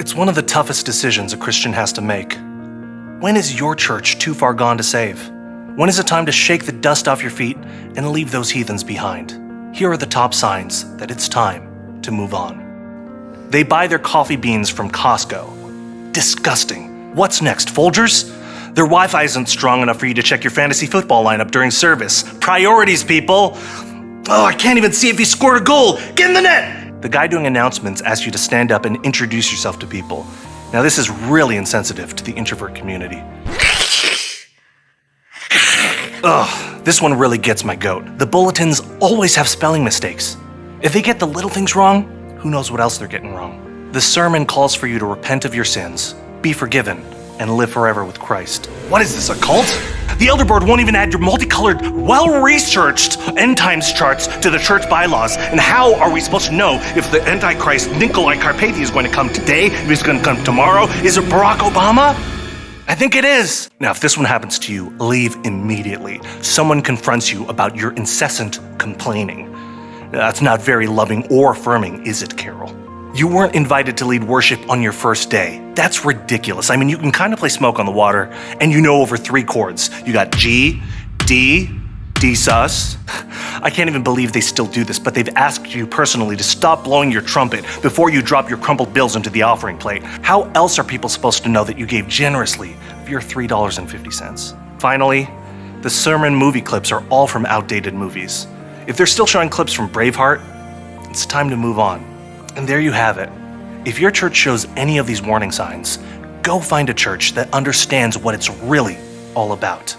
It's one of the toughest decisions a Christian has to make. When is your church too far gone to save? When is it time to shake the dust off your feet and leave those heathens behind? Here are the top signs that it's time to move on. They buy their coffee beans from Costco. Disgusting. What's next, Folgers? Their Wi-Fi isn't strong enough for you to check your fantasy football lineup during service. Priorities, people! Oh, I can't even see if he scored a goal! Get in the net! The guy doing announcements asks you to stand up and introduce yourself to people. Now this is really insensitive to the introvert community. Ugh, this one really gets my goat. The bulletins always have spelling mistakes. If they get the little things wrong, who knows what else they're getting wrong. The sermon calls for you to repent of your sins, be forgiven, and live forever with Christ. What is this, a cult? The Elder Board won't even add your multicolored, well-researched end times charts to the church bylaws. And how are we supposed to know if the Antichrist Nicolae Carpathia is going to come today, if he's going to come tomorrow? Is it Barack Obama? I think it is. Now, if this one happens to you, leave immediately. Someone confronts you about your incessant complaining. That's not very loving or affirming, is it, Carol? You weren't invited to lead worship on your first day. That's ridiculous. I mean, you can kind of play Smoke on the Water, and you know over three chords. You got G, D, D sus. I can't even believe they still do this, but they've asked you personally to stop blowing your trumpet before you drop your crumpled bills into the offering plate. How else are people supposed to know that you gave generously of your $3.50? Finally, the sermon movie clips are all from outdated movies. If they're still showing clips from Braveheart, it's time to move on. And there you have it. If your church shows any of these warning signs, go find a church that understands what it's really all about.